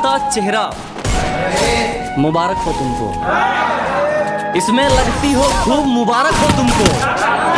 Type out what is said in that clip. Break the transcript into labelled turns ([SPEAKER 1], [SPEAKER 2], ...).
[SPEAKER 1] चमकता चेहरा। मुबारक हो तुमको। इसमें लगती हो खूब मुबारक हो तुमको।